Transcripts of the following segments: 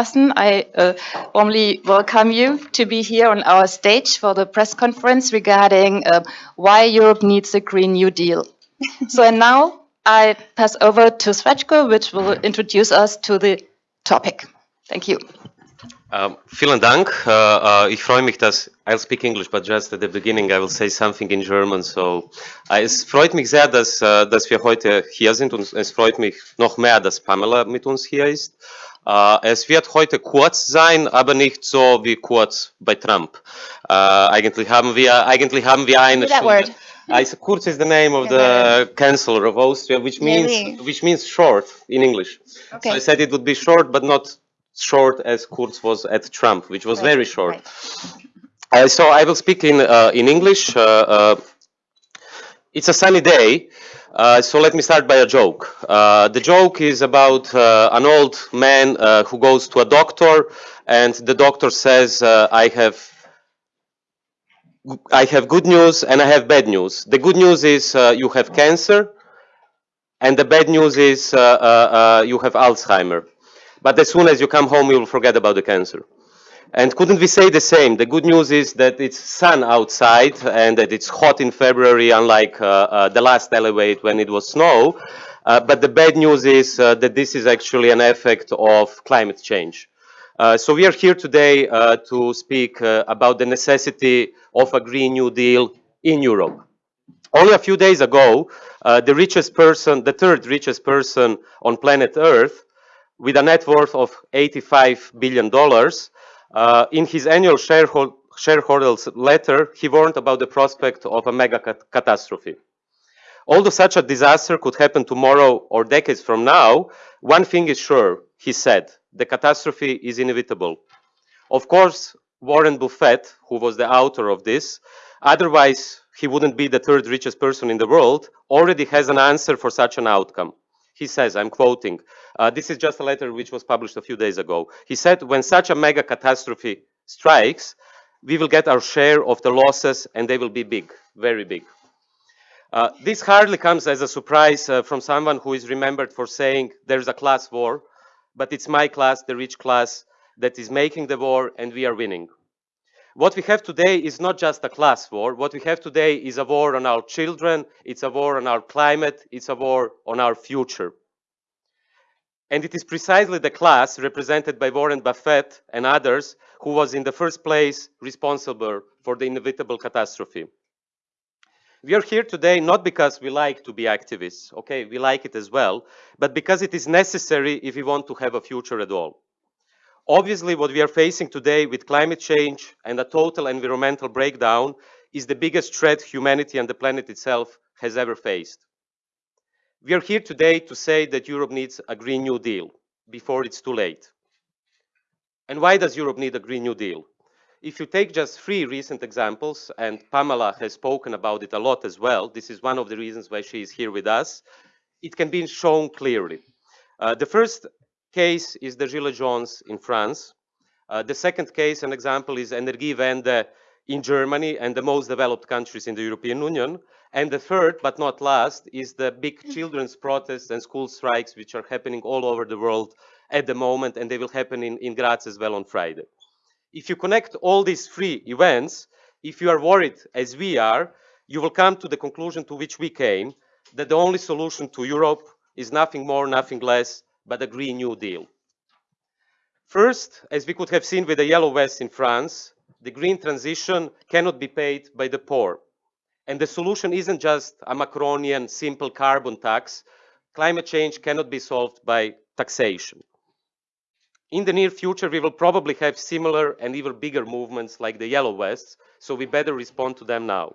I uh, warmly welcome you to be here on our stage for the press conference regarding uh, why Europe needs a Green New Deal. so and now I pass over to Srečko, which will introduce us to the topic. Thank you. Um, vielen Dank. Uh, uh, ich freue mich, dass I'll speak English, but just at the beginning I will say something in German. So uh, es freut mich sehr, dass, uh, dass wir heute hier sind und es freut mich noch mehr, dass Pamela mit uns hier ist. Uh, es wird heute kurz sein, aber nicht so wie kurz bei Trump. Uh, eigentlich haben wir, eigentlich haben wir eine Stunde. I, kurz is the name of the Chancellor of Austria, which means really? which means short in English. Okay. So I said it would be short, but not short as Kurz was at Trump, which was right, very short. Right. Uh, so I will speak in uh, in English. Uh, uh it's a sunny day, uh, so let me start by a joke. Uh, the joke is about uh, an old man uh, who goes to a doctor, and the doctor says, uh, "I have." I have good news and I have bad news. The good news is you have cancer, and the bad news is you have Alzheimer. But as soon as you come home, you will forget about the cancer. And couldn't we say the same? The good news is that it's sun outside and that it's hot in February, unlike uh, uh, the last elevate when it was snow. Uh, but the bad news is uh, that this is actually an effect of climate change. Uh, so we are here today uh, to speak about the necessity of a Green New Deal in Europe. Only a few days ago, the richest person, the third richest person on planet Earth, with a net worth of $85 billion. Uh, in his annual sharehold shareholders letter, he warned about the prospect of a mega cat catastrophe. Although such a disaster could happen tomorrow or decades from now, one thing is sure, he said, the catastrophe is inevitable. Of course, Warren Buffett, who was the author of this, otherwise he wouldn't be the third richest person in the world, already has an answer for such an outcome. He says, I'm quoting, uh, this is just a letter which was published a few days ago. He said, when such a mega catastrophe strikes, we will get our share of the losses and they will be big, very big. Uh, this hardly comes as a surprise uh, from someone who is remembered for saying there's a class war, but it's my class, the rich class, that is making the war and we are winning. What we have today is not just a class war. What we have today is a war on our children, it's a war on our climate, it's a war on our future. And it is precisely the class represented by Warren Buffett and others who was in the first place responsible for the inevitable catastrophe. We are here today not because we like to be activists, okay, we like it as well, but because it is necessary if we want to have a future at all. Obviously, what we are facing today with climate change and a total environmental breakdown is the biggest threat humanity and the planet itself has ever faced. We are here today to say that Europe needs a Green New Deal before it's too late. And why does Europe need a Green New Deal? If you take just three recent examples, and Pamela has spoken about it a lot as well, this is one of the reasons why she is here with us, it can be shown clearly. Uh, the first case is the Gilets Jaunes in France. Uh, the second case, an example, is Energiewende in Germany and the most developed countries in the European Union. And the third, but not last, is the big children's protests and school strikes, which are happening all over the world at the moment, and they will happen in, in Graz as well on Friday. If you connect all these three events, if you are worried, as we are, you will come to the conclusion to which we came, that the only solution to Europe is nothing more, nothing less but a Green New Deal. First, as we could have seen with the Yellow Vests in France, the green transition cannot be paid by the poor. And the solution isn't just a Macronian simple carbon tax. Climate change cannot be solved by taxation. In the near future, we will probably have similar and even bigger movements like the Yellow Vests, so we better respond to them now.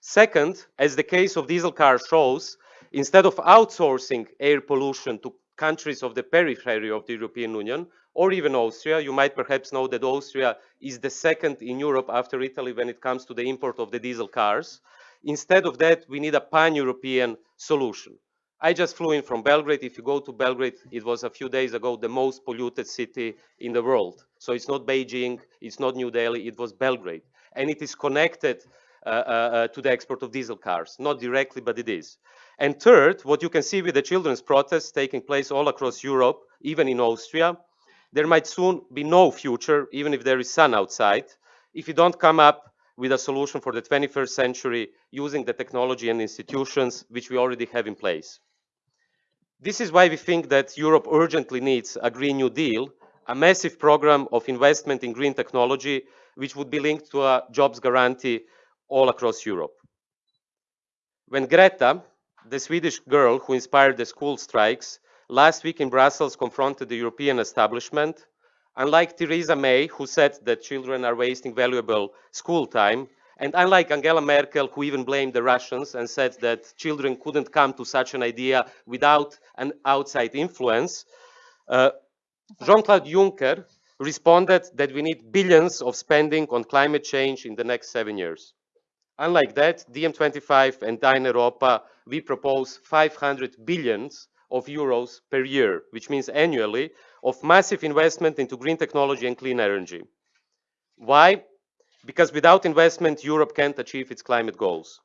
Second, as the case of diesel cars shows, instead of outsourcing air pollution to countries of the periphery of the European Union, or even Austria. You might perhaps know that Austria is the second in Europe after Italy when it comes to the import of the diesel cars. Instead of that, we need a pan-European solution. I just flew in from Belgrade. If you go to Belgrade, it was a few days ago the most polluted city in the world. So it's not Beijing, it's not New Delhi, it was Belgrade. And it is connected uh, uh, uh, to the export of diesel cars. Not directly, but it is. And third, what you can see with the children's protests taking place all across Europe, even in Austria, there might soon be no future, even if there is sun outside, if you don't come up with a solution for the 21st century using the technology and institutions which we already have in place. This is why we think that Europe urgently needs a Green New Deal, a massive program of investment in green technology, which would be linked to a jobs guarantee all across Europe. When Greta, the Swedish girl who inspired the school strikes, last week in Brussels confronted the European establishment, unlike Theresa May, who said that children are wasting valuable school time, and unlike Angela Merkel, who even blamed the Russians and said that children couldn't come to such an idea without an outside influence, uh, Jean-Claude Juncker responded that we need billions of spending on climate change in the next seven years. Unlike that, DiEM25 and Dein Europa, we propose 500 billions of euros per year, which means annually, of massive investment into green technology and clean energy. Why? Because without investment, Europe can't achieve its climate goals.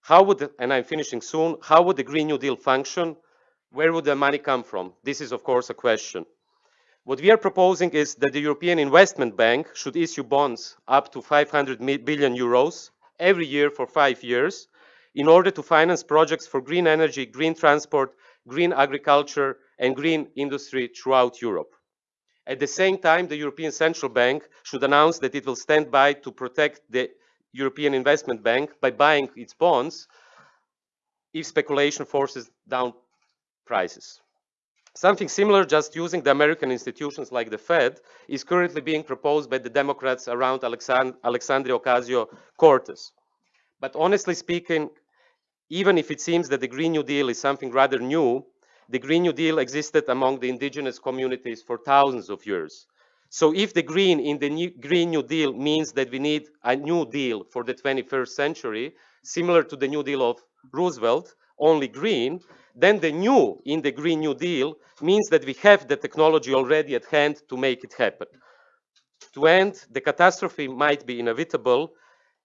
How would, and I'm finishing soon, how would the Green New Deal function? Where would the money come from? This is, of course, a question. What we are proposing is that the European Investment Bank should issue bonds up to 500 billion euros every year for five years in order to finance projects for green energy, green transport, green agriculture, and green industry throughout Europe. At the same time, the European Central Bank should announce that it will stand by to protect the European Investment Bank by buying its bonds if speculation forces down prices. Something similar, just using the American institutions like the Fed, is currently being proposed by the Democrats around Alexand Alexandria Ocasio-Cortez. But honestly speaking, even if it seems that the Green New Deal is something rather new, the Green New Deal existed among the indigenous communities for thousands of years. So if the green in the new Green New Deal means that we need a new deal for the 21st century, similar to the New Deal of Roosevelt, only green, then the new in the Green New Deal means that we have the technology already at hand to make it happen. To end, the catastrophe might be inevitable.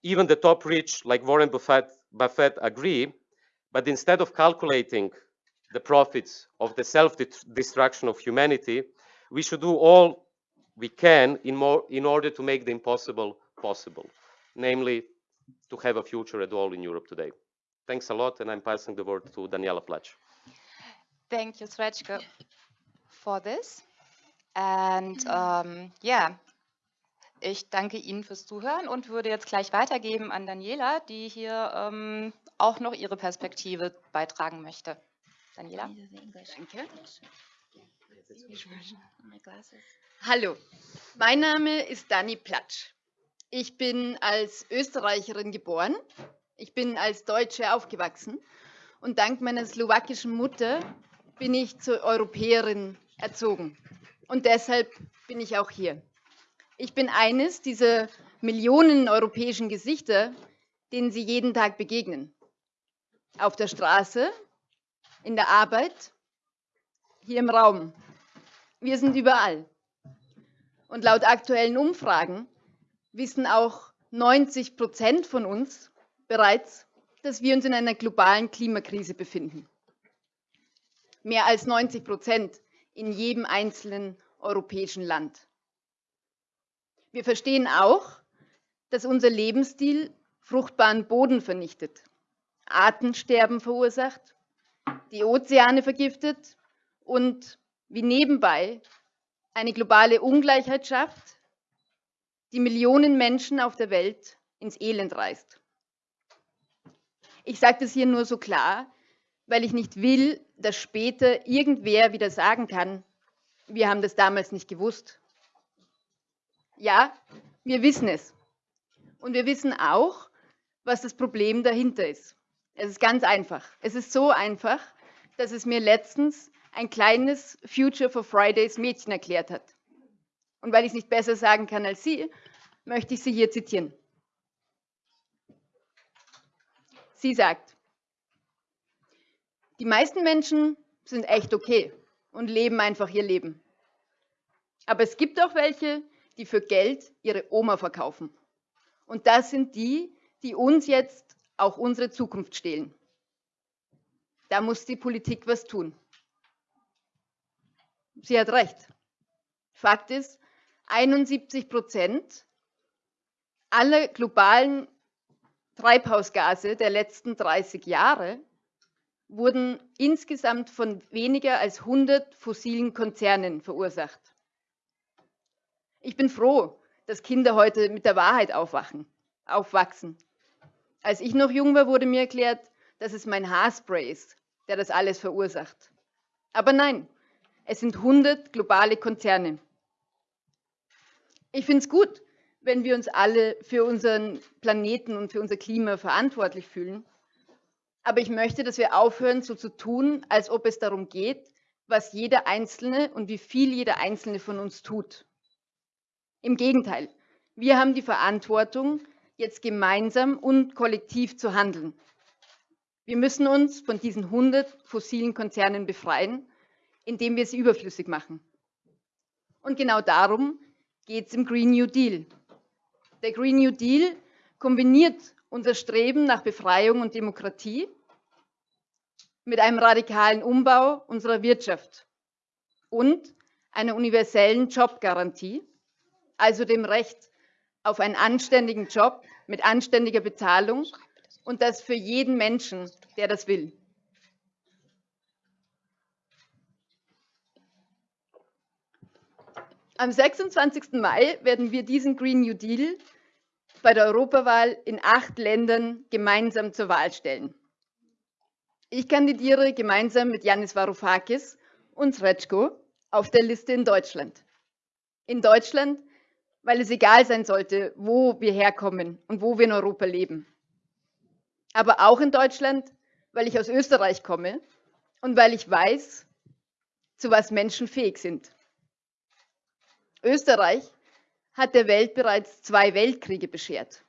Even the top rich, like Warren Buffett, Buffett agree, but instead of calculating the profits of the self-destruction of humanity, we should do all we can in, more, in order to make the impossible possible, namely to have a future at all in Europe today. Thanks a lot, and I'm passing the word to Daniela Plach. Thank you, Srečko, for this. And um, yeah, ich danke Ihnen fürs Zuhören und würde jetzt gleich weitergeben an Daniela, die hier ähm, auch noch ihre Perspektive beitragen möchte. Daniela. Danke. Hallo, mein Name ist Dani Platsch. Ich bin als Österreicherin geboren ich bin als Deutsche aufgewachsen und dank meiner slowakischen Mutter bin ich zur Europäerin erzogen. Und deshalb bin ich auch hier. Ich bin eines dieser Millionen europäischen Gesichter, denen Sie jeden Tag begegnen. Auf der Straße, in der Arbeit, hier im Raum. Wir sind überall. Und laut aktuellen Umfragen wissen auch 90 Prozent von uns, bereits, dass wir uns in einer globalen Klimakrise befinden. Mehr als 90 Prozent in jedem einzelnen europäischen Land. Wir verstehen auch, dass unser Lebensstil fruchtbaren Boden vernichtet, Artensterben verursacht, die Ozeane vergiftet und wie nebenbei eine globale Ungleichheit schafft, die Millionen Menschen auf der Welt ins Elend reißt. Ich sage das hier nur so klar, weil ich nicht will, dass später irgendwer wieder sagen kann, wir haben das damals nicht gewusst. Ja, wir wissen es. Und wir wissen auch, was das Problem dahinter ist. Es ist ganz einfach. Es ist so einfach, dass es mir letztens ein kleines Future for Fridays Mädchen erklärt hat. Und weil ich es nicht besser sagen kann als Sie, möchte ich Sie hier zitieren. Sie sagt, die meisten Menschen sind echt okay und leben einfach ihr Leben. Aber es gibt auch welche, die für Geld ihre Oma verkaufen. Und das sind die, die uns jetzt auch unsere Zukunft stehlen. Da muss die Politik was tun. Sie hat recht. Fakt ist, 71 Prozent aller globalen Treibhausgase der letzten 30 Jahre wurden insgesamt von weniger als 100 fossilen Konzernen verursacht. Ich bin froh, dass Kinder heute mit der Wahrheit aufwachen, aufwachsen. Als ich noch jung war, wurde mir erklärt, dass es mein Haarspray ist, der das alles verursacht. Aber nein, es sind 100 globale Konzerne. Ich finde es gut, wenn wir uns alle für unseren Planeten und für unser Klima verantwortlich fühlen. Aber ich möchte, dass wir aufhören, so zu tun, als ob es darum geht, was jeder Einzelne und wie viel jeder Einzelne von uns tut. Im Gegenteil, wir haben die Verantwortung, jetzt gemeinsam und kollektiv zu handeln. Wir müssen uns von diesen 100 fossilen Konzernen befreien, indem wir sie überflüssig machen. Und genau darum geht es im Green New Deal. Der Green New Deal kombiniert unser Streben nach Befreiung und Demokratie mit einem radikalen Umbau unserer Wirtschaft und einer universellen Jobgarantie, also dem Recht auf einen anständigen Job mit anständiger Bezahlung und das für jeden Menschen, der das will. Am 26. Mai werden wir diesen Green New Deal bei der Europawahl in acht Ländern gemeinsam zur Wahl stellen. Ich kandidiere gemeinsam mit Yanis Varoufakis und Srečko auf der Liste in Deutschland. In Deutschland, weil es egal sein sollte, wo wir herkommen und wo wir in Europa leben. Aber auch in Deutschland, weil ich aus Österreich komme und weil ich weiß, zu was Menschen fähig sind. Österreich hat der Welt bereits zwei Weltkriege beschert.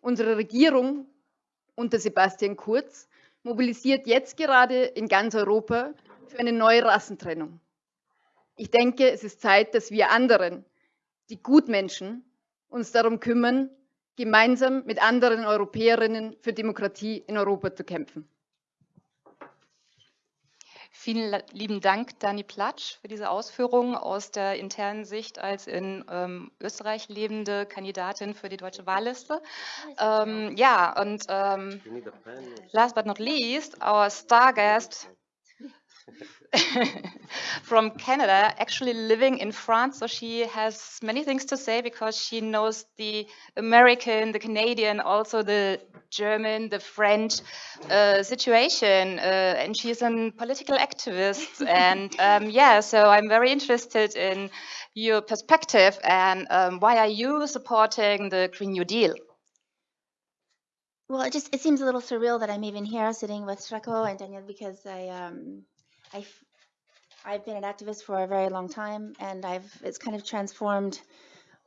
Unsere Regierung unter Sebastian Kurz mobilisiert jetzt gerade in ganz Europa für eine neue Rassentrennung. Ich denke, es ist Zeit, dass wir anderen, die Gutmenschen, uns darum kümmern, gemeinsam mit anderen Europäerinnen für Demokratie in Europa zu kämpfen. Vielen lieben Dank, Dani Platsch, für diese Ausführungen aus der internen Sicht als in ähm, Österreich lebende Kandidatin für die deutsche Wahlliste. Ähm, ja, und ähm, last but not least, our star guest from Canada, actually living in France. So she has many things to say because she knows the American, the Canadian, also the German, the French uh, situation. Uh, and she's a political activist. and um, yeah, so I'm very interested in your perspective and um, why are you supporting the Green New Deal? Well, it just it seems a little surreal that I'm even here sitting with Srečko and Daniel because I um I I've been an activist for a very long time, and I've it's kind of transformed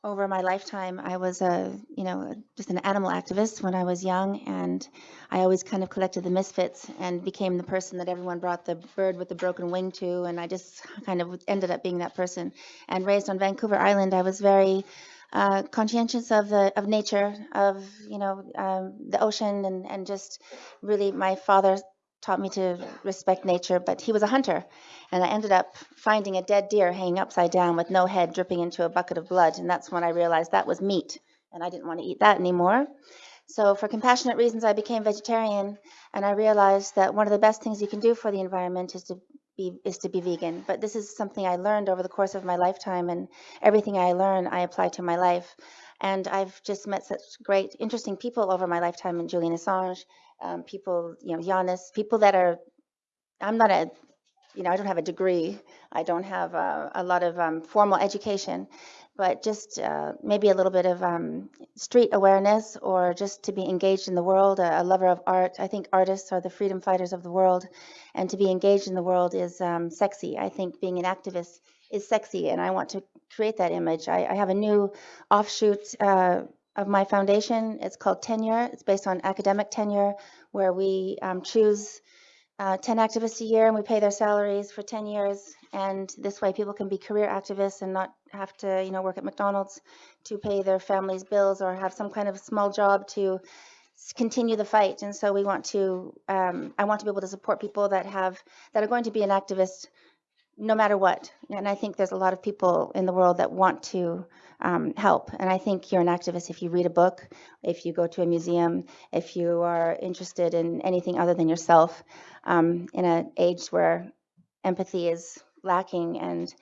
over my lifetime. I was a you know just an animal activist when I was young, and I always kind of collected the misfits and became the person that everyone brought the bird with the broken wing to, and I just kind of ended up being that person. And raised on Vancouver Island, I was very uh, conscientious of the of nature, of you know um, the ocean, and and just really my father taught me to respect nature, but he was a hunter. And I ended up finding a dead deer hanging upside down with no head dripping into a bucket of blood. And that's when I realized that was meat. And I didn't want to eat that anymore. So, for compassionate reasons, I became vegetarian. And I realized that one of the best things you can do for the environment is to be, is to be vegan. But this is something I learned over the course of my lifetime. And everything I learn, I apply to my life. And I've just met such great, interesting people over my lifetime, and Julian Assange, um, people, you know, Yanis, people that are, I'm not a, you know, I don't have a degree. I don't have a, a lot of um, formal education, but just uh, maybe a little bit of um, street awareness or just to be engaged in the world, a, a, lover of art. I think artists are the freedom fighters of the world, and to be engaged in the world is um, sexy. I think being an activist is sexy, and I want to create that image. I, I have a new offshoot uh, of my foundation. It's called Tenure. It's based on academic tenure, where we um, choose uh, 10 activists a year and we pay their salaries for 10 years. And this way, people can be career activists and not have to, you know, work at McDonald's to pay their family's bills or have some kind of small job to continue the fight. And so we want to, um, I want to be able to support people that have that are going to be an activist no matter what. And I think there's a lot of people in the world that want to um, help. And I think you're an activist if you read a book, if you go to a museum, if you are interested in anything other than yourself um, in an age where empathy is lacking and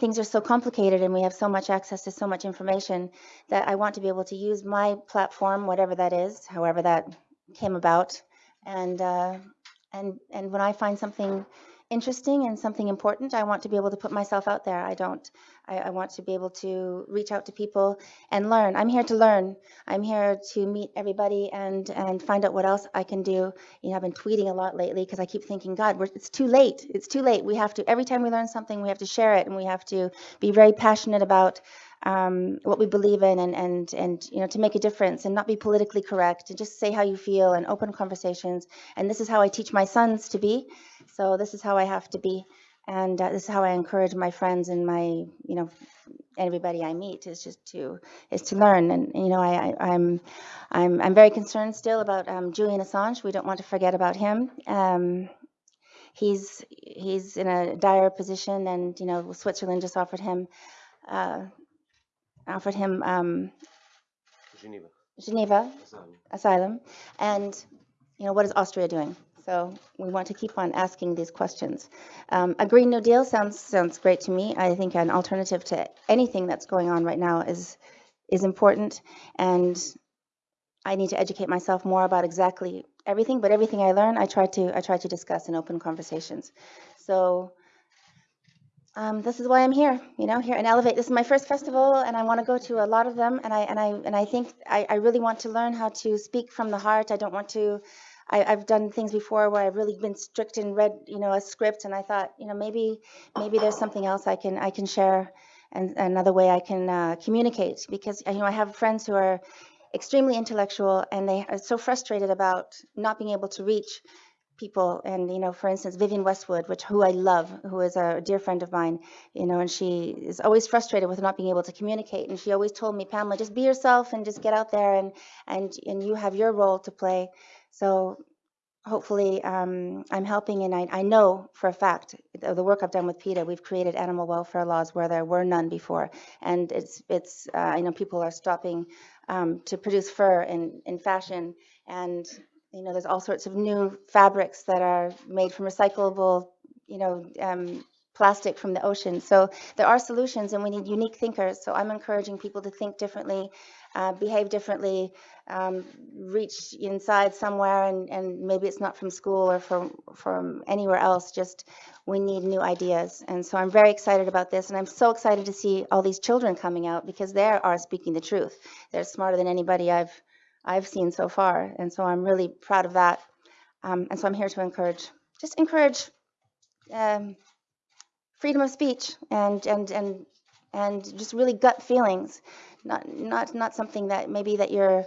things are so complicated and we have so much access to so much information that I want to be able to use my platform, whatever that is, however that came about. And, uh, and, and when I find something interesting and something important, I want to be able to put myself out there. I don't, I, I, want to be able to reach out to people and learn. I'm here to learn. I'm here to meet everybody and, and find out what else I can do. You know, I've been tweeting a lot lately because I keep thinking, God, it's too late. It's too late. We have to, every time we learn something, we have to share it and we have to be very passionate about um, what we believe in and, and, and, you know, to make a difference and not be politically correct and just say how you feel and open conversations. And this is how I teach my sons to be. So this is how I have to be. And uh, this is how I encourage my friends and my, you know, everybody I meet is just to is to learn. And you know, I, I am I'm, I'm I'm very concerned still about um, Julian Assange. We don't want to forget about him. Um, he's he's in a dire position, and you know, Switzerland just offered him uh, offered him um, Geneva. Geneva Asylum. asylum, and you know, what is Austria doing? So we want to keep on asking these questions. Um, a Green New Deal sounds sounds great to me. I think an alternative to anything that's going on right now is is important, and I need to educate myself more about exactly everything. But everything I learn, I try to I try to discuss in open conversations. So. Um, this is why I'm here, you know, here in Elevate. This is my first festival, and I want to go to a lot of them. And I and I and I think I, I really want to learn how to speak from the heart. I don't want to I, have done things before where I've really been strict and read, you know, a script, and I thought, you know, maybe maybe there's something else I can I can share, and another way I can uh, communicate because you know I have friends who are extremely intellectual and they are so frustrated about not being able to reach people. And you know for instance Vivienne Westwood which who i love who is a dear friend of mine you know and she is always frustrated with not being able to communicate. And she always told me pamela just be yourself and just get out there and and and you have your role to play. So hopefully um, I'm helping, and I, I, know for a fact the, work I've done with PETA, we've created animal welfare laws where there were none before, and it's it's uh, you know people are stopping um, to produce fur in in fashion, and you know there's all sorts of new fabrics that are made from recyclable you know um, plastic from the ocean. So there are solutions, and we need unique thinkers. So I'm encouraging people to think differently, uh, behave differently, um, reach inside somewhere, and, and maybe it's not from school or from from anywhere else. Just we need new ideas, and so I'm very excited about this, and I'm so excited to see all these children coming out because they are speaking the truth. They're smarter than anybody I've I've seen so far, and so I'm really proud of that. Um, and so I'm here to encourage, just encourage. Um, freedom of speech and and and and just really gut feelings not not not something that maybe that you're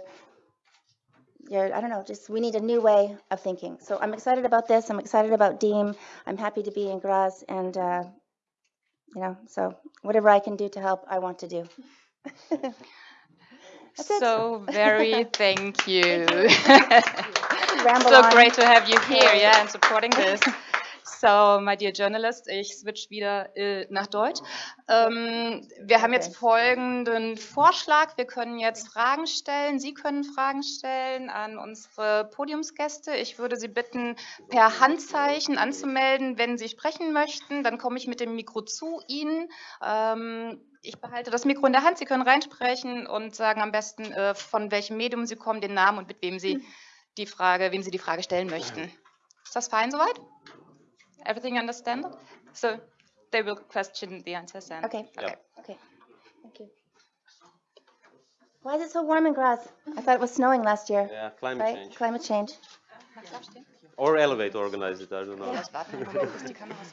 you're I don't know just we need a new way of thinking so I'm excited about this I'm excited about DiEM I'm happy to be in Graz and uh, you know so whatever I can do to help I want to do so very thank you, thank you. so on. great to have you here yeah and supporting this So, my dear journalist, ich switch wieder äh, nach Deutsch. Ähm, wir haben jetzt folgenden Vorschlag. Wir können jetzt Fragen stellen. Sie können Fragen stellen an unsere Podiumsgäste. Ich würde Sie bitten, per Handzeichen anzumelden, wenn Sie sprechen möchten. Dann komme ich mit dem Mikro zu Ihnen. Ähm, ich behalte das Mikro in der Hand. Sie können reinsprechen und sagen am besten, äh, von welchem Medium Sie kommen, den Namen und mit wem Sie die Frage, wem Sie die Frage stellen möchten. Ist das fein soweit? Everything understand? So they will question the answers then. Okay. Okay. Okay. Thank you. Why is it so warm in Graz? I thought it was snowing last year. Yeah, climate right? change. Climate change. Or Elevate organized it, I don't know.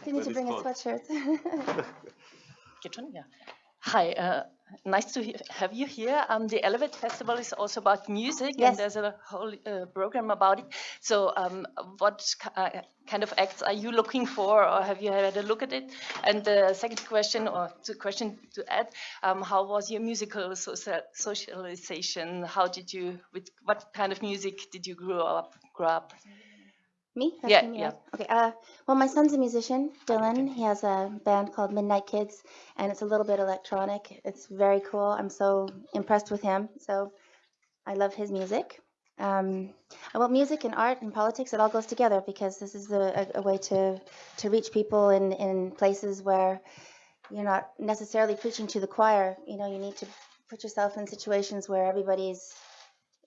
You need to bring a sweatshirt. Hi, uh, nice to have you here. Um, the Elevate Festival is also about music, yes. and there's a whole uh, program about it. So, um, what uh, kind of acts are you looking for, or have you had a look at it? And the second question, or the question to add, um, how was your musical social socialization? How did you, with what kind of music did you grow up? Grow up? Me? Yeah, me, yeah. right? Okay. Uh, well, my son's a musician, Dylan. He has a band called Midnight Kids, and it's a little bit electronic. It's very cool. I'm so impressed with him. So I love his music. Um, well, music and art and politics, it all goes together because this is a, a, a way to, to reach people in, in places where you're not necessarily preaching to the choir. You know, you need to put yourself in situations where everybody's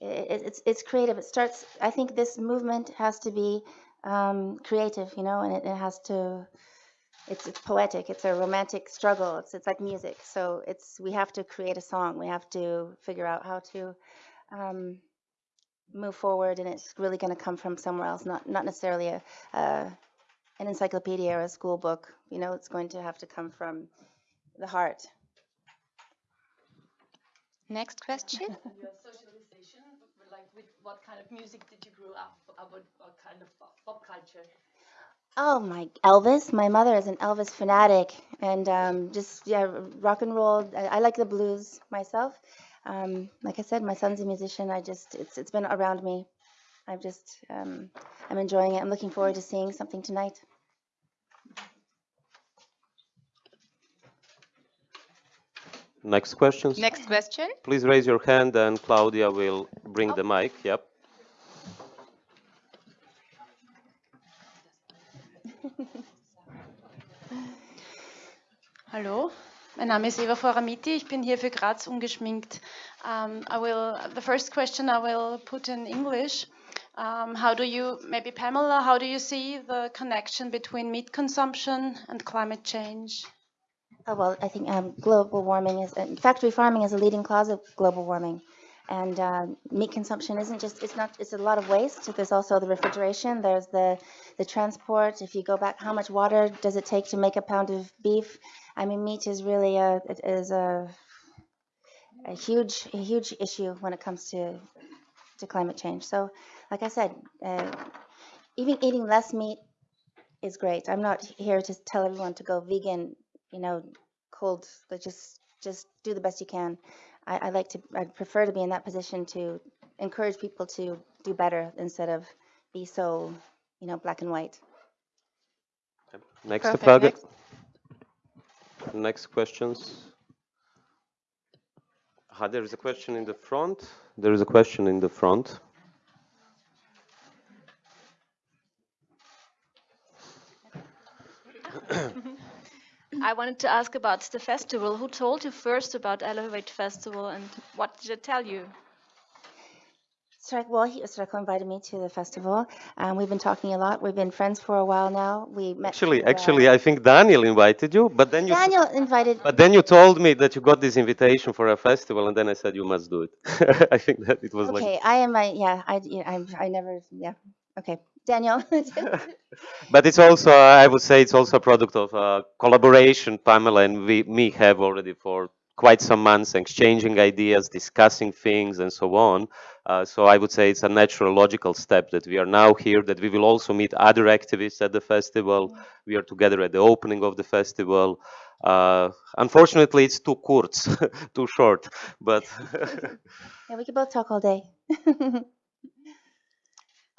it, it's it's creative. It starts. I think this movement has to be um, creative, you know, and it, it has to. It's it's poetic. It's a romantic struggle. It's it's like music. So it's we have to create a song. We have to figure out how to um, move forward, and it's really going to come from somewhere else, not not necessarily a, a an encyclopedia or a school book. You know, it's going to have to come from the heart. Next question. Your socialization, like with what kind of music did you grow up? About what kind of pop, pop culture? Oh my Elvis! My mother is an Elvis fanatic, and um, just yeah, rock and roll. I, I like the blues myself. Um, like I said, my son's a musician. I just it's it's been around me. I'm just um, I'm enjoying it. I'm looking forward to seeing something tonight. Next question. Next question. Please raise your hand and Claudia will bring the mic. Yep. Hallo, mein Name is Eva Foramiti. Ich bin hier für Graz ungeschminkt. Um, I will. The first question I will put in English. Um, how do you, maybe Pamela, how do you see the connection between meat consumption and climate change? Oh well, I think um, global warming is uh, factory farming is a leading cause of global warming, and uh, meat consumption isn't just it's not it's a lot of waste. There's also the refrigeration. There's the the transport. If you go back, how much water does it take to make a pound of beef? I mean, meat is really a it is a a huge a huge issue when it comes to to climate change. So, like I said, uh, even eating less meat is great. I'm not here to tell everyone to go vegan you know, cold, like just just do the best you can. I, I like to, I prefer to be in that position to encourage people to do better instead of be so, you know, black and white. Next Perfect. Frage. Next. Next questions. Ah, there is a question in the front. There is a question in the front. I wanted to ask about the festival. Who told you first about Elevate Festival and what did it tell you? Srečko, well, he, Srečko invited me to the festival. Um, we've been talking a lot. We've been friends for a while now. We met. Actually, through, uh, actually, I think Daniel invited you, but then you Daniel invited. but then you told me that you got this invitation for a festival, and then I said you must do it. I think that it was like. Okay, I am. I yeah. I I I never. Yeah. Okay, Daniel. But it's also, I would say, it's also a product of uh, collaboration. Pamela and we, me have already for quite some months exchanging ideas, discussing things, and so on. Uh, so I would say it's a natural, logical step that we are now here. That we will also meet other activists at the festival. We are together at the opening of the festival. Uh, unfortunately, it's too kurz, too short. But yeah, we could both talk all day.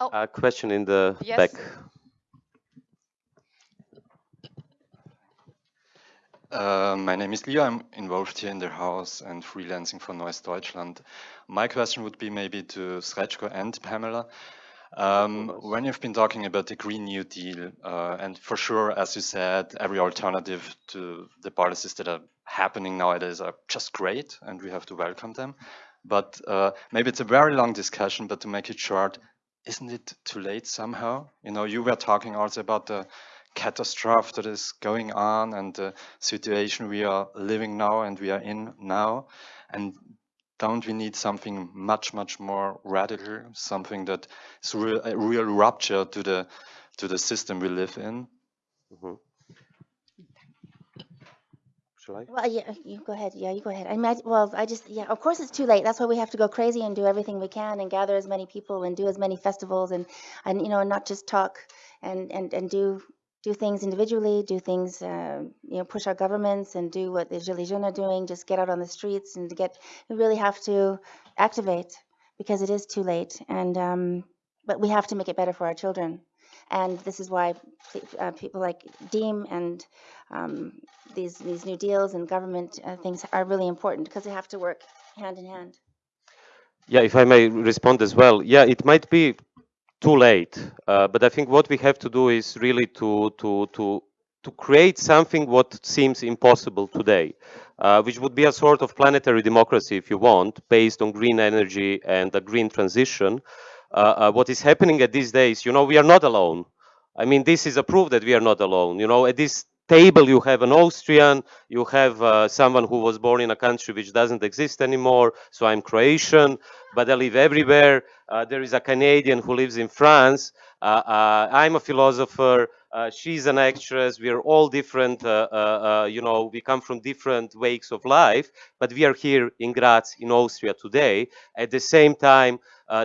A question in the Yes. back. Uh, my name is Leo. I'm involved here in the house and freelancing for Neues Deutschland. My question would be maybe to Srečko and Pamela. Um, when you've been talking about the Green New Deal, uh, and for sure, as you said, every alternative to the policies that are happening nowadays are just great, and we have to welcome them. But uh, maybe it's a very long discussion, but to make it short, isn't it too late somehow? You know, you were talking also about the catastrophe that is going on and the situation we are living now and we are in now. And don't we need something much, much more radical, something that is real, a real rupture to the to the system we live in? Mhm. Shall I? Well, yeah, you go ahead. Yeah, you go ahead. I mean, well, I just, yeah, of course it's too late. That's why we have to go crazy and do everything we can and gather as many people and do as many festivals and, and you know, not just talk and and and do do things individually, do things, uh, you know, push our governments and do what the Gilets Jaunes are doing. Just get out on the streets and get. We really have to activate because it is too late. And um, but we have to make it better for our children. And this is why uh, people like DiEM and um, these these new deals and government uh, things are really important because they have to work hand in hand. Yeah, if I may respond as well. Yeah, it might be too late, uh, but I think what we have to do is really to to to to create something what seems impossible today, uh, which would be a sort of planetary democracy, if you want, based on green energy and a green transition. Uh, uh, what is happening at these days, you know, we are not alone. I mean, this is a proof that we are not alone. You know, at this table you have an Austrian, you have uh, someone who was born in a country which doesn't exist anymore. So I'm Croatian, but I live everywhere. Uh, there is a Canadian who lives in France. Uh, uh I'm a philosopher. She's an actress. We are all different. You know, we come from different wakes of life, but we are here in Graz, in Austria today. At the same time,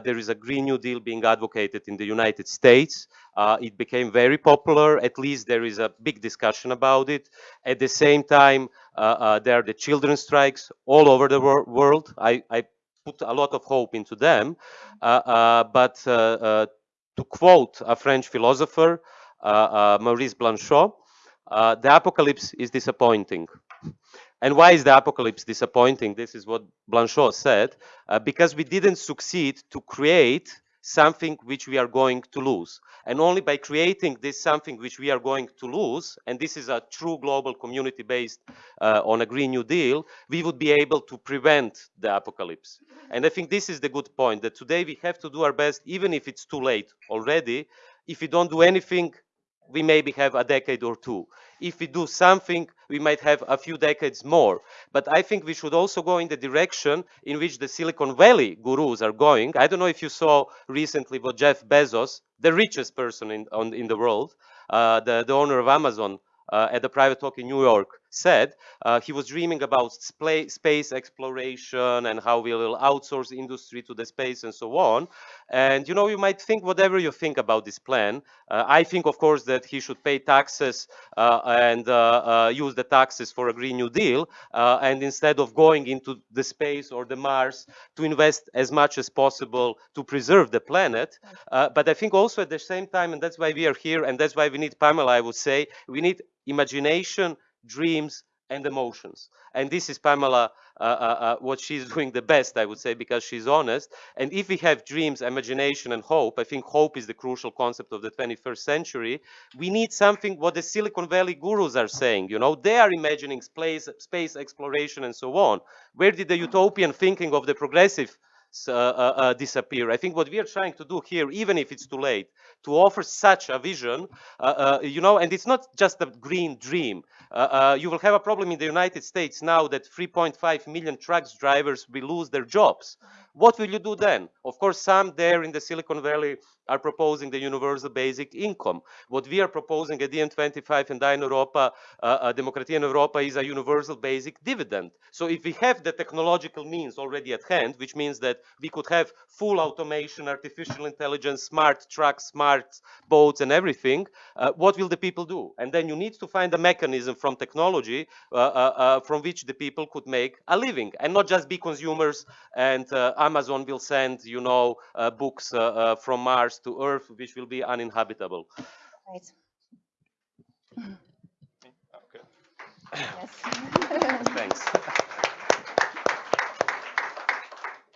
there is a Green New Deal being advocated in the United States. Uh, it became very popular. At least there is a big discussion about it. At the same time, uh, uh, there are the children's strikes all over the wor world. I, I, put a lot of hope into them. Uh, uh, but uh, to quote a French philosopher, Maurice Blanchot, the apocalypse is disappointing. And why is the apocalypse disappointing? This is what Blanchot said. because we didn't succeed to create something which we are going to lose. And only by creating this something which we are going to lose, and this is a true global community based uh, on a Green New Deal, we would be able to prevent the apocalypse. And I think this is the good point that today we have to do our best, even if it's too late already. If we don't do anything, we maybe have a decade or two. If we do something, we might have a few decades more. But I think we should also go in the direction in which the Silicon Valley gurus are going. I don't know if you saw recently what Jeff Bezos, the richest person in, on, in the world, uh, the, the owner of Amazon, uh, at the private talk in New York said. Uh, he was dreaming about space exploration and how we will outsource industry to the space and so on. And you know, you might think whatever you think about this plan. Uh, I think, of course, that he should pay taxes uh, and uh, uh, use the taxes for a Green New Deal. and instead of going into the space or the Mars, to invest as much as possible to preserve the planet. but I think also at the same time, and that's why we are here, and that's why we need Pamela, I would say, we need imagination, dreams, and emotions. And this is Pamela, uh, uh, uh, what she's doing the best, I would say, because she's honest. And if we have dreams, imagination, and hope, I think hope is the crucial concept of the 21st century. We need something what the Silicon Valley gurus are saying. You know, they are imagining space, space exploration and so on. Where did the utopian thinking of the progressive Uh, uh, uh, disappear. I think what we are trying to do here, even if it's too late, to offer such a vision, you know, and it's not just a green dream. you will have a problem in the United States now that 3.5 million trucks drivers will lose their jobs. What will you do then? Of course, some there in the Silicon Valley are proposing the universal basic income. What we are proposing at DiEM25 and in Europa, uh, uh, Demokratia in Europa, is a universal basic dividend. So if we have the technological means already at hand, which means that we could have full automation, artificial intelligence, smart trucks, smart boats, and everything, uh, what will the people do? And then you need to find a mechanism from technology uh, uh, uh, from which the people could make a living and not just be consumers and Amazon will send, you know, books from Mars to Earth, which will be uninhabitable. Right. Okay. Yes. Thanks.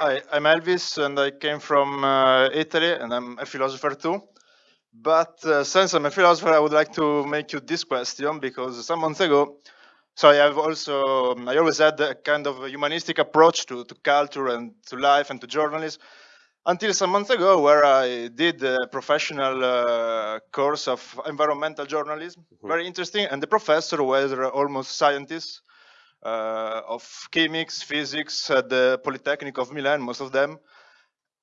Hi, I'm Elvis, and I came from uh, Italy, and I'm a philosopher too. But uh, since I'm a philosopher, I would like to make you this question because some months ago, so I have also, I always had a kind of a humanistic approach to, to culture and to life and to journalism until some months ago where I did a professional uh, course of environmental journalism. Mm -hmm. Very interesting. And the professor was almost scientists uh, of chemics, physics at the Polytechnic of Milan, most of them.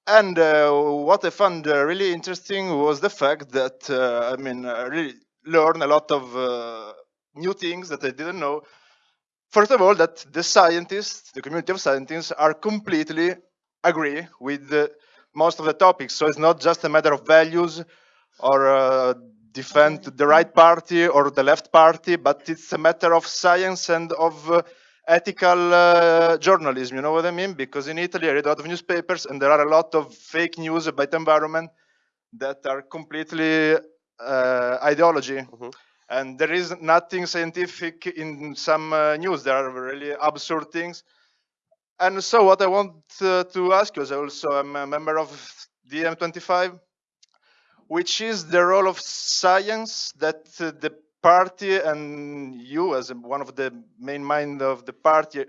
And uh, what I found uh, really interesting was the fact that, uh, I mean, I really learned a lot of uh, new things that I didn't know. First of all, that the scientists, the community of scientists, are completely agree with the most of the topics. So it's not just a matter of values or uh, defend the right party or the left party, but it's a matter of science and of uh, ethical uh, journalism. You know what I mean? Because in Italy, I read a lot of newspapers, and there are a lot of fake news about environment that are completely uh, ideology. Mhm. And there is nothing scientific in some uh, news. There are really absurd things. And so, what I want uh, to ask you is also I'm a member of DiEM25, which is the role of science that uh, the party and you, as one of the main mind of the party,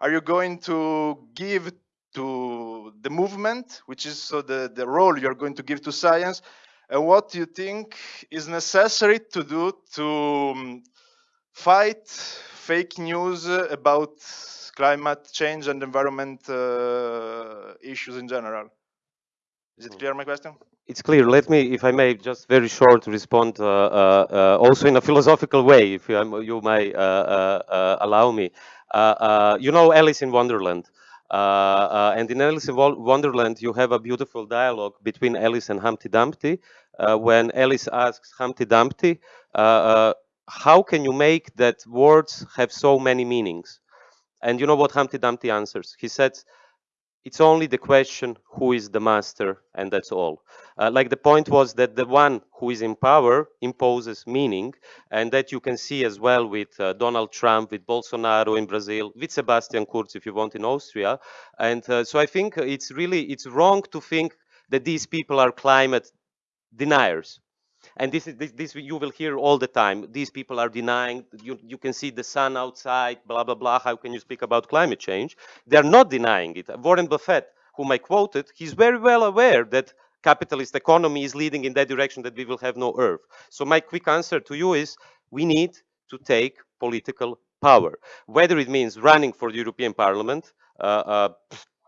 are you going to give to the movement, which is so the, the role you're going to give to science, and what you think is necessary to do to um, fight fake news about climate change and environment uh, issues in general? Is it clear my question? It's clear. Let me, if I may, just very short respond, uh, uh, uh, also in a philosophical way, if you, um, you may uh, uh, uh, allow me. Uh, uh, you know Alice in Wonderland. Uh, uh, and in Alice in Wonderland, you have a beautiful dialogue between Alice and Humpty Dumpty, uh, when Alice asks Humpty Dumpty, "How can you make that words have so many meanings?" And you know what Humpty Dumpty answers? He says, it's only the question who is the master and that's all. Uh, like the point was that the one who is in power imposes meaning and that you can see as well with uh, donald trump with bolsonaro in brazil with sebastian kurz if you want in austria. And uh, so i think it's really it's wrong to think that these people are climate deniers and this is this, this you will hear all the time. These people are denying you, you can see the sun outside blah blah blah. How can you speak about climate change? They're not denying it. Warren buffett whom i quoted he's very well aware that capitalist economy is leading in that direction that we will have no earth. So my quick answer to you is we need to take political power. Whether it means running for the european parliament uh, uh,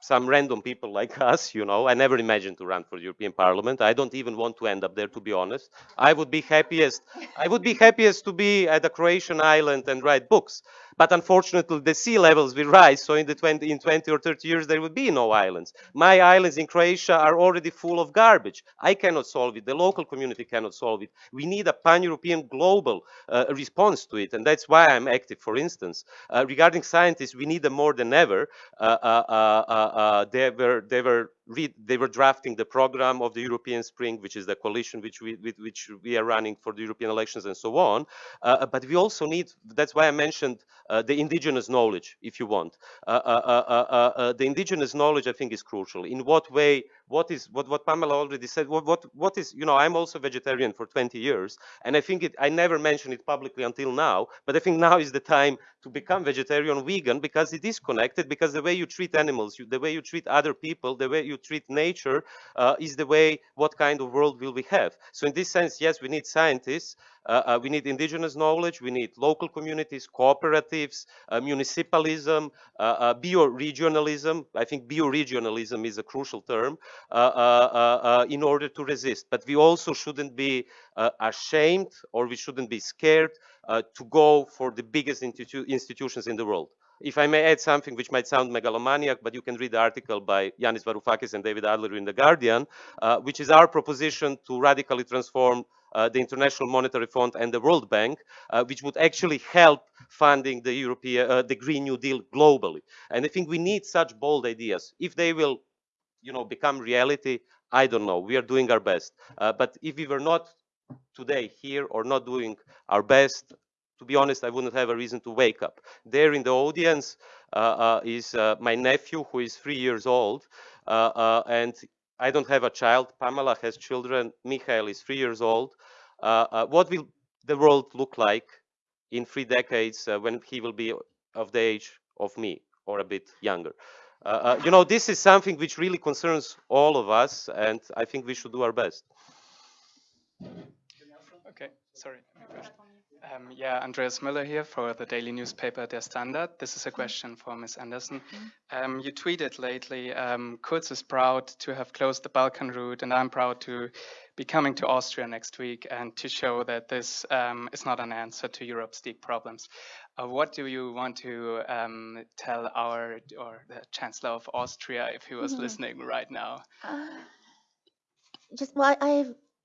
some random people like us, you know. I never imagined to run for the European Parliament. I don't even want to end up there, to be honest. I would be happiest. I would be happiest to be at a Croatian island and write books. But unfortunately, the sea levels will rise. So in the 20, in 20 or 30 years, there will be no islands. My islands in Croatia are already full of garbage. I cannot solve it. The local community cannot solve it. We need a pan-European global uh, response to it, and that's why I'm active. For instance, uh, regarding scientists, we need them more than ever. Uh, uh, uh, uh, they were they were read, they were drafting the program of the European Spring, which is the coalition which we with which we are running for the European elections and so on. Uh, but we also need. That's why I mentioned uh, the indigenous knowledge, if you want. Uh, uh, uh, uh, uh, the indigenous knowledge, I think, is crucial. In what way? What is what what Pamela already said? What what what is? You know, I'm also vegetarian for 20 years, and I think it. I never mentioned it publicly until now, but I think now is the time to become vegetarian, vegan, because it is connected. Because the way you treat animals, you, the way you treat other people, the way you treat nature, uh, is the way. What kind of world will we have? So in this sense, yes, we need scientists. Uh, uh, we need indigenous knowledge. We need local communities, cooperatives, uh, municipalism, uh, uh, bioregionalism. I think bioregionalism is a crucial term in order to resist. But we also shouldn't be uh, ashamed or we shouldn't be scared uh, to go for the biggest institu- institutions in the world. If I may add something which might sound megalomaniac, but you can read the article by Yanis Varoufakis and David Adler in The Guardian, uh, which is our proposition to radically transform uh, the International Monetary Fund and the World Bank, uh, which would actually help funding the European, uh, the Green New Deal globally. And I think we need such bold ideas. If they will, you know, become reality, I don't know. We are doing our best. Uh, but if we were not today here or not doing our best, to be honest, I wouldn't have a reason to wake up. There in the audience uh, uh, is uh, my nephew who is three years old, uh, and I don't have a child. Pamela has children. Michael is three years old. What will the world look like in three decades when he will be of the age of me or a bit younger? Uh, uh, you know, this is something which really concerns all of us, and I think we should do our best. Okay, sorry. Um, yeah, Andreas Müller here for the daily newspaper Der Standard. This is a question for Ms. Anderson. Um, you tweeted lately, um, Kurz is proud to have closed the Balkan route, and I'm proud to be coming to Austria next week and to show that this um, is not an answer to Europe's deep problems. Uh, what do you want to um, tell our or the Chancellor of Austria if he was Mhm. listening right now? Uh, just well, I, I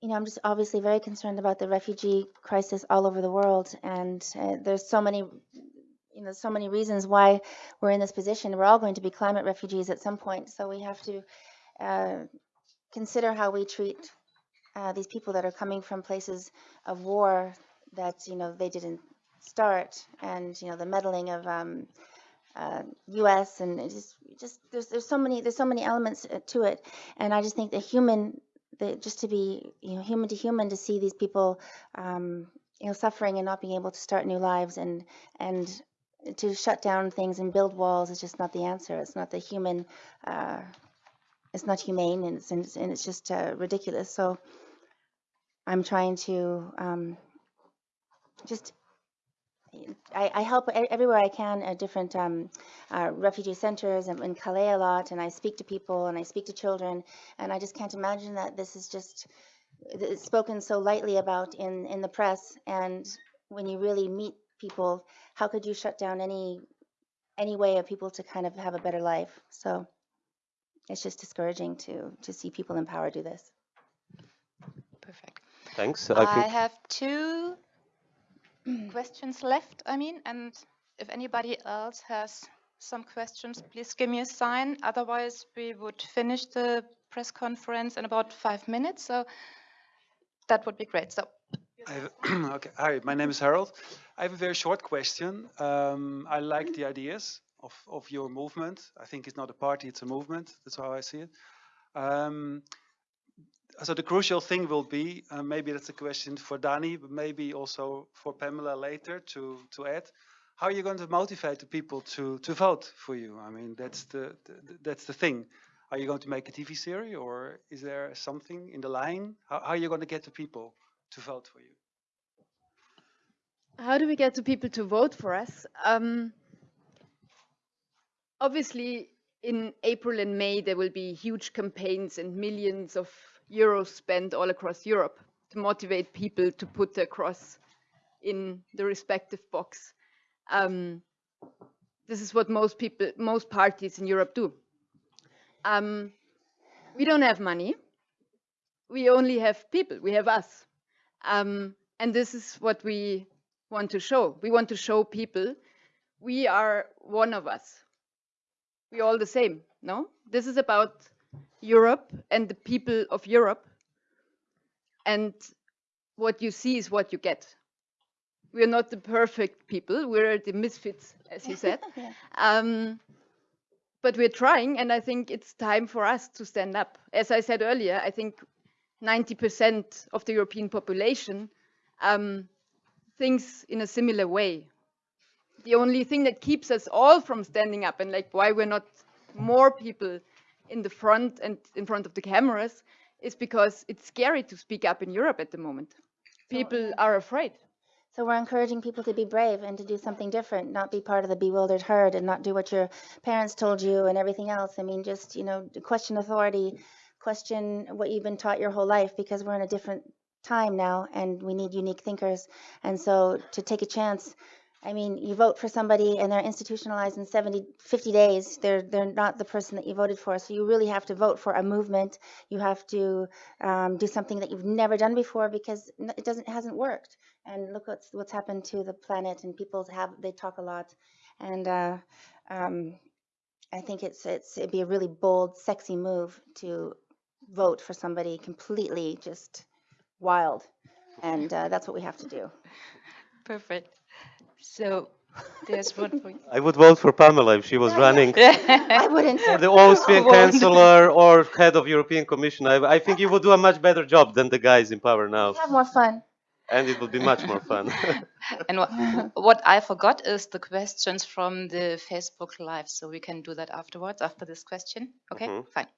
you know I'm just obviously very concerned about the refugee crisis all over the world, and uh, there's so many you know so many reasons why we're in this position. We're all going to be climate refugees at some point, so we have to uh, consider how we treat uh, these people that are coming from places of war that you know they didn't start, and you know the meddling of um, uh, U.S. and just just there's there's so many there's so many elements uh, to it, and I just think the human the just to be you know human to human to see these people um, you know suffering and not being able to start new lives and and to shut down things and build walls is just not the answer. It's not the human. Uh, it's not humane and it's and it's, and it's just uh, ridiculous. So I'm trying to um, just I, I help everywhere I can at different um, uh, refugee centers and in Calais a lot, and I speak to people and I speak to children, and I just can't imagine that this is just spoken so lightly about in in the press, and when you really meet people, how could you shut down any any way of people to kind of have a better life? So it's just discouraging to to see people in power do this. Perfect. Thanks. I I have two questions left, I mean, and if anybody else has some questions, please give me a sign. Otherwise, we would finish the press conference in about five minutes. So that would be great. So I have, okay. Hi, my name is Harold. I have a very short question. Um, I like the ideas of, of your movement. I think it's not a party, it's a movement. That's how I see it. Um, so the crucial thing will be, uh, maybe that's a question for Dani, but maybe also for Pamela later to, to add. How are you going to motivate the people to, to vote for you? I mean, that's the, the that's the thing. Are you going to make a TV series, or is there something in the line? How, how are you going to get the people to vote for you? How do we get the people to vote for us? Um, obviously, in April and May, there will be huge campaigns and millions of euros spent all across Europe to motivate people to put their cross in the respective box. Um, this is what most people, most parties in Europe do. Um, we don't have money. We only have people. We have us. Um, and this is what we want to show. We want to show people we are one of us. We're all the same, no? This is about Europe and the people of Europe. And what you see is what you get. We're not the perfect people, we're the misfits, as you said. Yeah. Um, but we're trying, and I think it's time for us to stand up. As I said earlier, I think 90% of the European population um, thinks in a similar way. The only thing that keeps us all from standing up and like why we're not more people in the front and in front of the cameras is because it's scary to speak up in Europe at the moment. People are afraid. So we're encouraging people to be brave and to do something different, not be part of the bewildered herd and not do what your parents told you and everything else. I mean, just, you know, question authority, question what you've been taught your whole life because we're in a different time now and we need unique thinkers. And so to take a chance, I mean, you vote for somebody and they're institutionalized in 70, 50 days. They're they're not the person that you voted for. So you really have to vote for a movement. You have to um, do something that you've never done before because it doesn't hasn't worked. And look what's what's happened to the planet. And people have they talk a lot, and uh, um, I think it's it's it'd be a really bold, sexy move to vote for somebody completely just wild, and uh, that's what we have to do. perfect. So there's one for you. I would vote for Pamela if she was running I wouldn't. for the Austrian chancellor or head of European Commission. I, I think you would do a much better job than the guys in power now, Have more fun. and it would be much more fun. And what, what I forgot is the questions from the Facebook Live. So we can do that afterwards, after this question. Okay, Mhm. fine.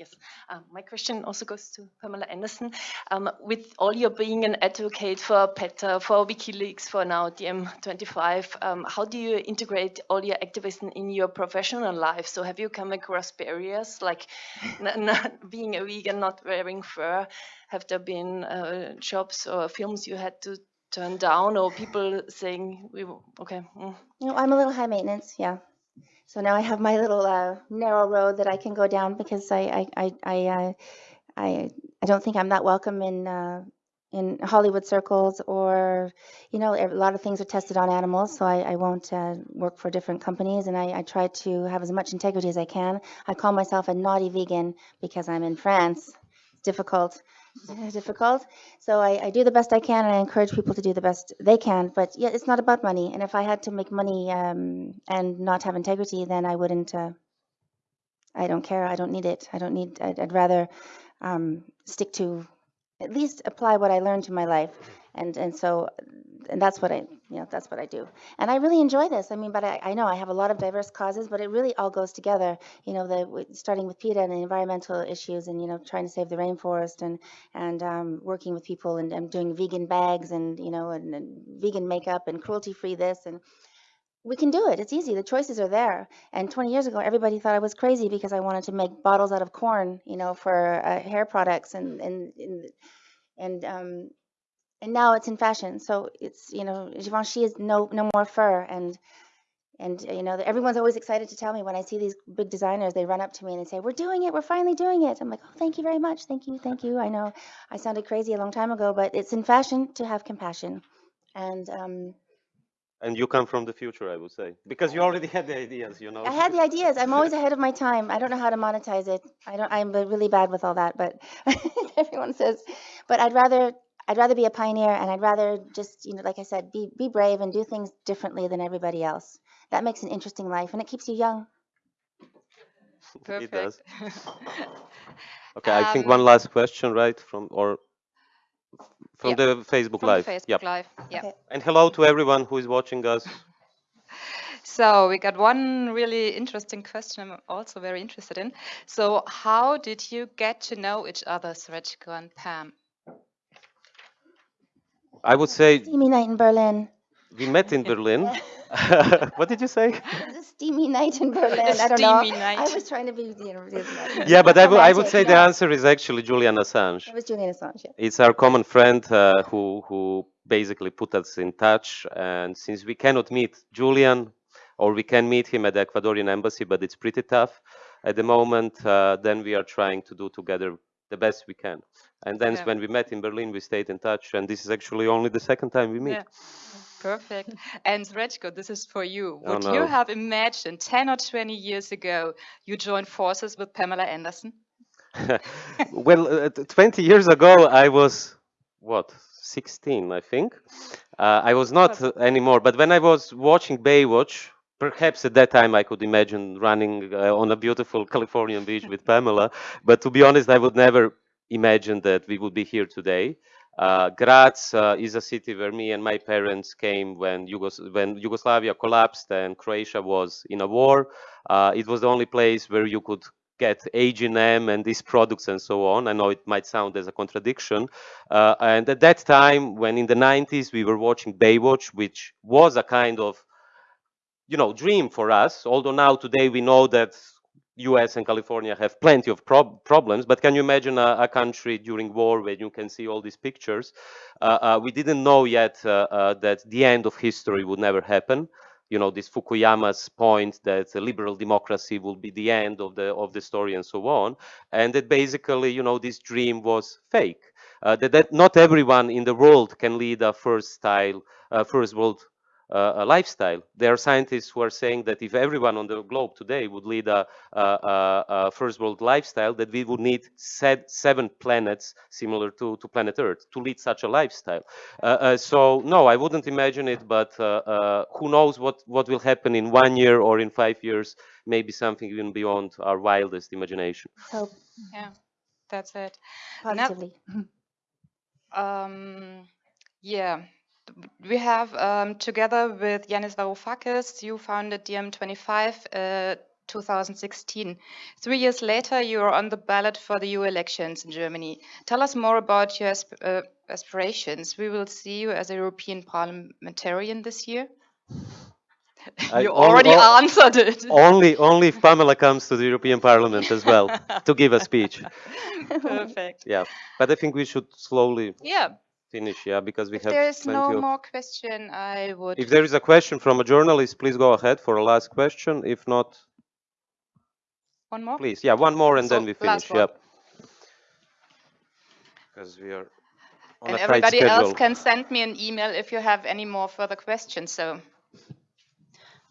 Yes, um, my question also goes to Pamela Anderson. Um, with all your being an advocate for PETA, for WikiLeaks, for now DiEM25, um, how do you integrate all your activism in your professional life? So have you come across barriers like not being a vegan, not wearing fur? Have there been uh, jobs or films you had to turn down, or people saying, "We okay"? mm. Know, I'm a little high maintenance, yeah. So now I have my little uh, narrow road that I can go down because I I I I, uh, I, I don't think I'm that welcome in uh, in Hollywood circles or you know a lot of things are tested on animals, so I, I won't uh, work for different companies and I, I try to have as much integrity as I can. I call myself a naughty vegan because I'm in France. It's difficult. Difficult. So I, I do the best I can, and I encourage people to do the best they can. But yeah, it's not about money. And if I had to make money um, and not have integrity, then I wouldn't. Uh, I don't care. I don't need it. I don't need. I'd, I'd rather um, stick to at least apply what I learned to my life, and and so and that's what I you know that's what I do. And I really enjoy this. I mean, but I, I know I have a lot of diverse causes, but it really all goes together. You know, the starting with PETA and the environmental issues, and you know, trying to save the rainforest, and and um, working with people, and, and doing vegan bags, and you know, and, and vegan makeup, and cruelty free this, and we can do it. It's easy. The choices are there. And 20 years ago, everybody thought I was crazy because I wanted to make bottles out of corn, you know, for uh, hair products, and and and and um, and now it's in fashion. So it's you know, Givenchy is no no more fur, and and you know, everyone's always excited to tell me when I see these big designers. They run up to me and they say, "We're doing it. We're finally doing it." I'm like, "Oh, thank you very much. Thank you, thank you." I know I sounded crazy a long time ago, but it's in fashion to have compassion, and um, And you come from the future, I would say, because you already had the ideas, you know. I had the ideas. I'm always ahead of my time. I don't know how to monetize it. I don't. I'm really bad with all that. But everyone says. But I'd rather. I'd rather be a pioneer, and I'd rather just, you know, like I said, be be brave and do things differently than everybody else. That makes an interesting life, and it keeps you young. It does. Perfect. Okay, I think one Um, last question, right, from or from Yeah, the Facebook from the Live. Facebook Yep. Live, yeah. Okay. And hello to everyone who is watching us. So we got one really interesting question I'm also very interested in. So how did you get to know each other, Srečko and Pam? I would say Steamy night in Berlin. we met in Berlin. what did you say? It was a steamy night in Berlin. A I don't know. steamy night. I was trying to be, you know, really Yeah, but I would I would say the answer is actually Julian Assange. It was Julian Assange. Yeah. It's our common friend uh, who who basically put us in touch. And since we cannot meet Julian, or we can meet him at the Ecuadorian embassy, but it's pretty tough at the moment, uh, then we are trying to do together the best we can. And then Yeah. when we met in Berlin, we stayed in touch. And this is actually only the second time we meet. Yeah. Perfect. And Srečko, this is for you. Oh, Would you have imagined 10 or 20 years ago you joined forces with Pamela Anderson? well, uh, 20 years ago, I was what 16, I think. Uh, I was not anymore. But when I was watching Baywatch, perhaps at that time I could imagine running uh, on a beautiful Californian beach with Pamela. But to be honest, I would never imagine that we would be here today. Uh, Graz uh, is a city where me and my parents came when, Yugos- when Yugoslavia collapsed and Croatia was in a war. Uh, it was the only place where you could get H&M and these products and so on. I know it might sound as a contradiction. Uh, and at that time, when in the 90s we were watching Baywatch, which was a kind of, you know, dream for us. Although now today we know that US and California have plenty of prob- problems, but can you imagine a, a country during war where you can see all these pictures? Uh, uh, we didn't know yet uh, uh, that the end of history would never happen. You know, this Fukuyama's point that liberal democracy will be the end of the of the story and so on, and that basically, you know, this dream was fake. Uh, that, that not everyone in the world can lead a first style, uh, first world uh, a lifestyle. There are scientists who are saying that if everyone on the globe today would lead a, a, a, a first world lifestyle, that we would need se- seven planets similar to, to planet Earth to lead such a lifestyle. Uh, uh, so no, I wouldn't imagine it, but uh, uh, who knows what, what will happen in one year or in five years, maybe something even beyond our wildest imagination. Hope Yeah, that's it. positively. Um, yeah, we have um, together with Yanis Varoufakis, you founded DiEM25 uh, 2016. Three years later, you are on the ballot for the EU elections in Germany. Tell us more about your asp- uh, aspirations. We will see you as a European parliamentarian this year. You only- already o- answered it. Only, only if Pamela comes to the European Parliament as well to give a speech. Perfect. Yeah, but I think we should slowly Yeah. Finish. Yeah, because we If have there is plenty no of. more question, I would. If there is a question from a journalist, please go ahead for a last question. If not, One more? please, yeah, one more and So, then we last finish. one. Yep. Because we are on And a everybody schedule. else can send me an email if you have any more further questions. So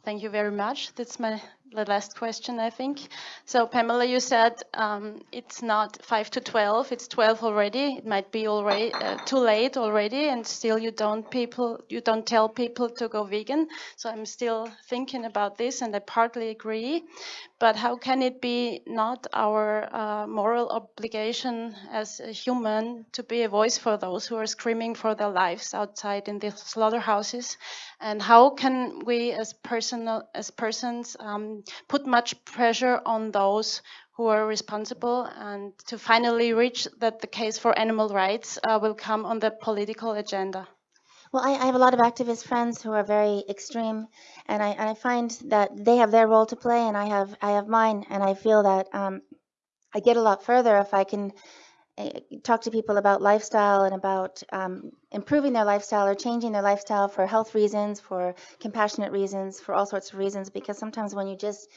Thank you very much. That's my the last question, I think. So, Pamela, you said um, it's not 5 to 12, it's 12 already. It might be already uh, too late already, and still you don't people you don't tell people to go vegan. So I'm still thinking about this, and I partly agree. But how can it be not our uh, moral obligation as a human to be a voice for those who are screaming for their lives outside in the slaughterhouses? And how can we, as personal as persons, um, put much pressure on those who are responsible and to finally reach that the case for animal rights uh, will come on the political agenda? Well, I, I have a lot of activist friends who are very extreme, and I, I find that they have their role to play, and I have I have mine, and I feel that um, I get a lot further if I can uh, talk to people about lifestyle and about um, improving their lifestyle or changing their lifestyle for health reasons, for compassionate reasons, for all sorts of reasons. Because sometimes when you just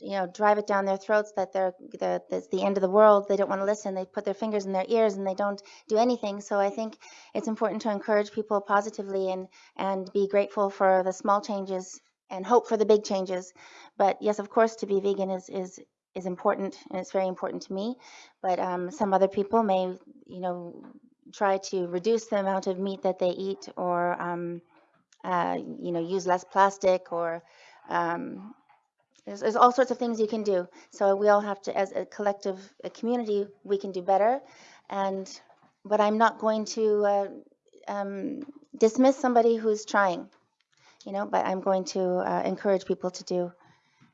you know drive it down their throats that they're that it's the end of the world. They don't want to listen. They put their fingers in their ears and they don't do anything. So i think it's important to encourage people positively and and be grateful for the small changes and hope for the big changes. But yes of course to be vegan is is is important and it's very important to me. But um, some other people may you know try to reduce the amount of meat that they eat or um, uh, you know use less plastic or um, there's, there's all sorts of things you can do. So we all have to, as a collective a community, we can do better. And but I'm not going to uh, um, dismiss somebody who's trying, you know. But I'm going to uh, encourage people to do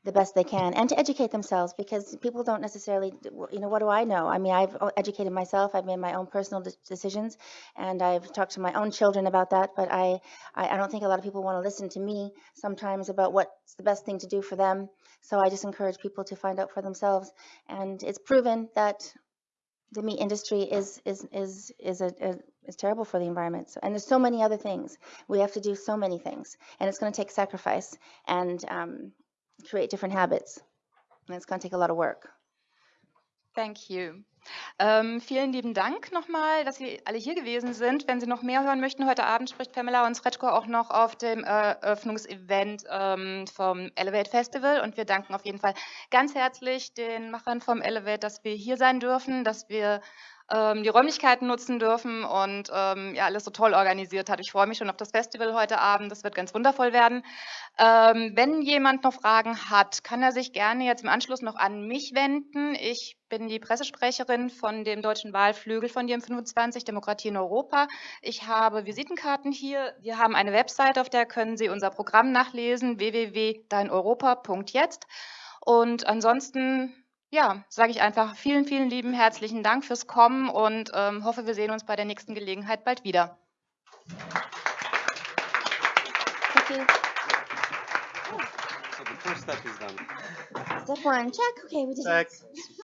the best they can and to educate themselves because people don't necessarily you know what do i know i mean i've educated myself i've made my own personal de- decisions and i've talked to my own children about that but I, I i don't think a lot of people want to listen to me sometimes about what's the best thing to do for them so i just encourage people to find out for themselves and it's proven that the meat industry is is is is a, a is terrible for the environment. So, and there's so many other things. We have to do so many things, and it's going to take sacrifice. And um, create different habits. And it's going to take a lot of work. Thank you. Ähm, vielen lieben Dank nochmal, dass Sie alle hier gewesen sind. Wenn Sie noch mehr hören möchten, heute Abend spricht Pamela und Sretko auch noch auf dem Eröffnungsevent ähm, vom Elevate Festival. Und wir danken auf jeden Fall ganz herzlich den Machern vom Elevate, dass wir hier sein dürfen, dass wir ähm, die Räumlichkeiten nutzen dürfen und ähm, ja, alles so toll organisiert hat. Ich freue mich schon auf das Festival heute Abend. Das wird ganz wundervoll werden. Ähm, wenn jemand noch Fragen hat, kann er sich gerne jetzt im Anschluss noch an mich wenden. Ich bin die Pressesprecherin von dem Deutschen Wahlflügel von DiEM25 Demokratie in Europa. Ich habe Visitenkarten hier. Wir haben eine Website, auf der können Sie unser Programm nachlesen, www.deineuropa.jetzt. Und ansonsten ja, sage ich einfach vielen, vielen lieben herzlichen Dank fürs Kommen und ähm, hoffe, wir sehen uns bei der nächsten Gelegenheit bald wieder. You. So the first step is done. Step one, check. Okay, we did Check. it.